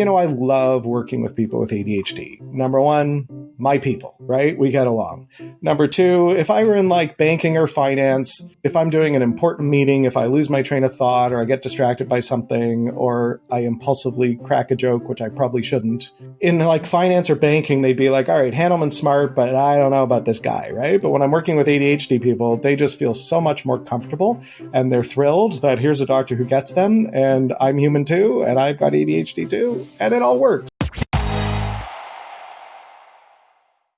You know, I love working with people with ADHD. Number one, my people, right? We get along. Number two, if I were in like banking or finance, if I'm doing an important meeting, if I lose my train of thought or I get distracted by something or I impulsively crack a joke, which I probably shouldn't, in like finance or banking, they'd be like, all right, Handelman's smart, but I don't know about this guy, right? But when I'm working with ADHD people, they just feel so much more comfortable and they're thrilled that here's a doctor who gets them and I'm human too and I've got ADHD too and it all works.